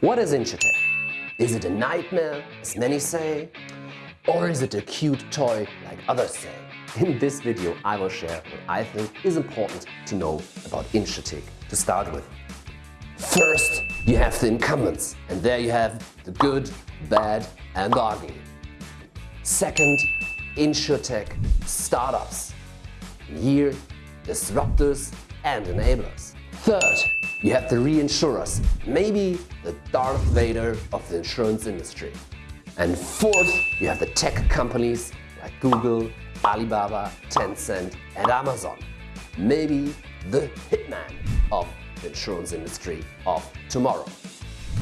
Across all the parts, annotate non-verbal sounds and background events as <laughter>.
What is InsurTech? Is it a nightmare, as many say? Or is it a cute toy, like others say? In this video, I will share what I think is important to know about InsurTech to start with. First, you have the incumbents, and there you have the good, bad and the ugly. Second, InsurTech startups. Here, disruptors and enablers. Third, you have the reinsurers, maybe the Darth Vader of the insurance industry. And fourth, you have the tech companies like Google, Alibaba, Tencent and Amazon. Maybe the hitman of the insurance industry of tomorrow.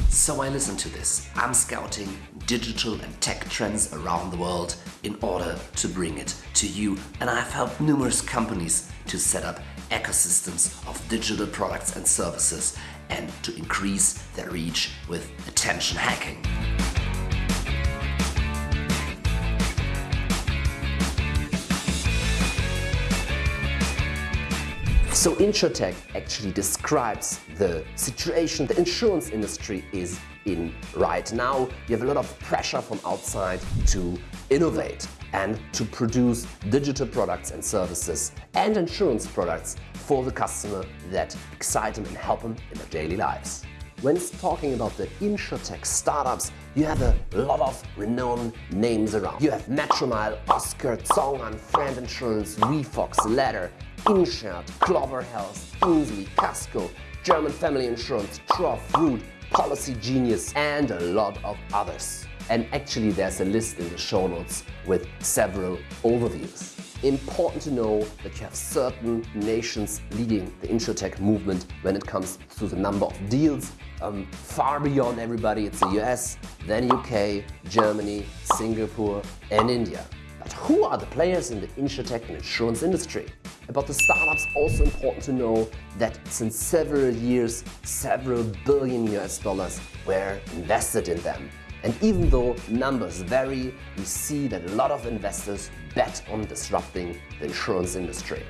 So I listen to this. I'm scouting digital and tech trends around the world in order to bring it to you. And I've helped numerous companies to set up ecosystems of digital products and services and to increase their reach with attention hacking. So InsurTech actually describes the situation the insurance industry is in right now. You have a lot of pressure from outside to innovate and to produce digital products and services and insurance products for the customer that excite them and help them in their daily lives. When it's talking about the InsurTech startups, you have a lot of renowned names around. You have Metromile, Oscar, ZhongAn, Friend Insurance, WeFox, Ladder, InShared, Clover Health, Insly, Casco, German Family Insurance, Trov, Root, Policygenius and a lot of others. And actually there's a list in the show notes with several overviews. Important to know that you have certain nations leading the InsurTech movement when it comes to the number of deals. Um, far beyond everybody, it's the US, then UK, Germany, Singapore and India. But who are the players in the InsurTech and insurance industry? About the startups, also important to know that since several years, several billion US dollars were invested in them. And even though numbers vary, we see that a lot of investors bet on disrupting the insurance industry.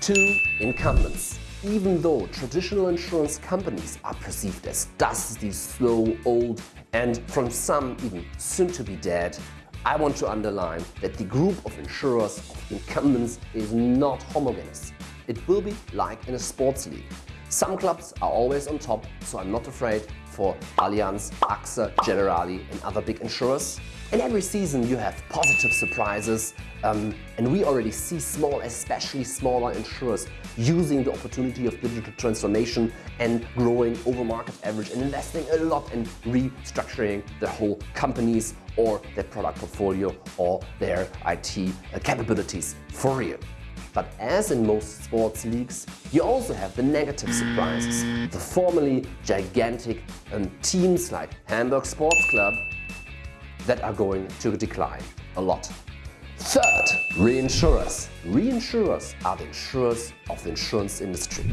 Two, incumbents. Even though traditional insurance companies are perceived as dusty, slow, old and from some even soon to be dead, I want to underline that the group of insurers of incumbents is not homogeneous. It will be like in a sports league. Some clubs are always on top, so I'm not afraid for Allianz, AXA, Generali and other big insurers. And every season you have positive surprises um, and we already see small, especially smaller insurers using the opportunity of digital transformation and growing over market average and investing a lot in restructuring their whole companies or their product portfolio or their IT capabilities for real. But as in most sports leagues, you also have the negative surprises. The formerly gigantic um, teams like Hamburg Sports Club that are going to decline a lot. Third, reinsurers. Reinsurers are the insurers of the insurance industry.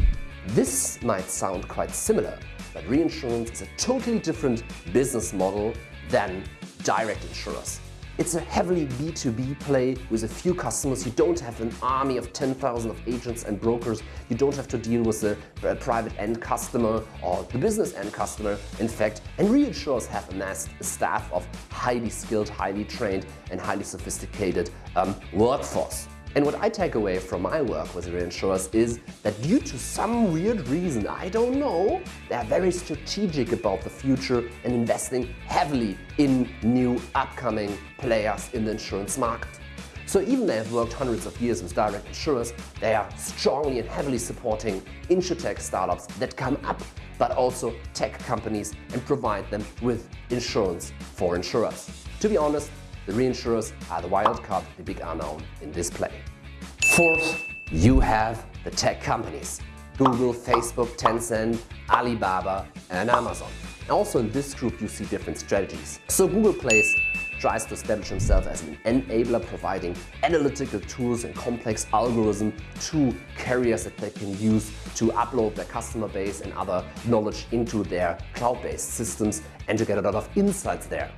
This might sound quite similar, but reinsurance is a totally different business model than direct insurers. It's a heavily B2B play with a few customers. You don't have an army of 10,000 of agents and brokers. You don't have to deal with the private end customer or the business end customer, in fact. And reinsurers have amassed a staff of highly skilled, highly trained and highly sophisticated um, workforce. And what I take away from my work with reinsurers is that due to some weird reason, I don't know, they are very strategic about the future and investing heavily in new upcoming players in the insurance market. So even though they have worked hundreds of years with direct insurers, they are strongly and heavily supporting insurtech startups that come up, but also tech companies and provide them with insurance for insurers. To be honest, the reinsurers are the wild card, the big unknown in this play. Fourth, you have the tech companies. Google, Facebook, Tencent, Alibaba and Amazon. Also in this group you see different strategies. So Google Plays tries to establish himself as an enabler providing analytical tools and complex algorithms to carriers that they can use to upload their customer base and other knowledge into their cloud-based systems and to get a lot of insights there.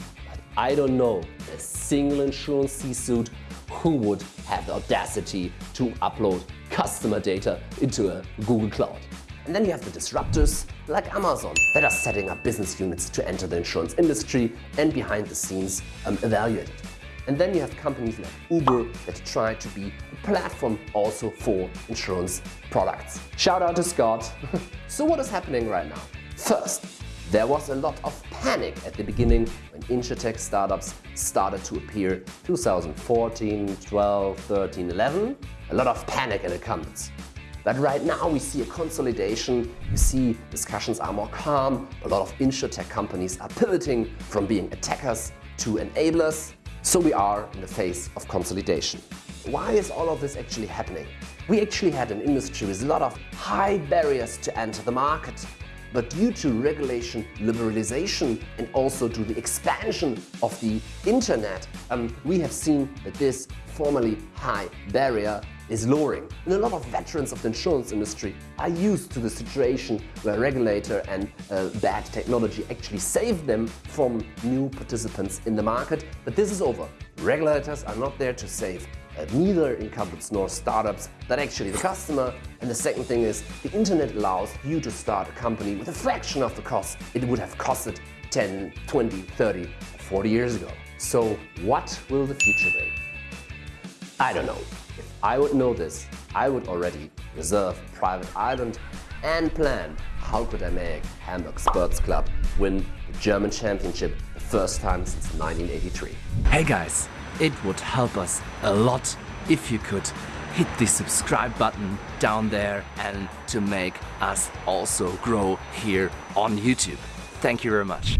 I don't know a single insurance C-suite who would have the audacity to upload customer data into a Google Cloud. And then you have the disruptors like Amazon that are setting up business units to enter the insurance industry and behind the scenes um, evaluate it. And then you have companies like Uber that try to be a platform also for insurance products. Shout out to Scott. <laughs> so what is happening right now? First, there was a lot of panic at the beginning when insurtech startups started to appear 2014, 12, 13, 11. A lot of panic in the comments. But right now we see a consolidation, you see discussions are more calm, a lot of insurtech companies are pivoting from being attackers to enablers, so we are in the phase of consolidation. Why is all of this actually happening? We actually had an industry with a lot of high barriers to enter the market. But due to regulation liberalization and also to the expansion of the internet, um, we have seen that this formerly high barrier is lowering. And a lot of veterans of the insurance industry are used to the situation where regulator and uh, bad technology actually save them from new participants in the market. But this is over. Regulators are not there to save Uh, neither incumbents nor startups, but actually the customer. And the second thing is the internet allows you to start a company with a fraction of the cost it would have costed 10, 20, 30, 40 years ago. So what will the future bring? I don't know. If I would know this, I would already reserve a private island and plan how could I make Hamburg Sports Club win the German championship the first time since 1983. Hey guys, it would help us a lot if you could hit the subscribe button down there and to make us also grow here on YouTube. Thank you very much.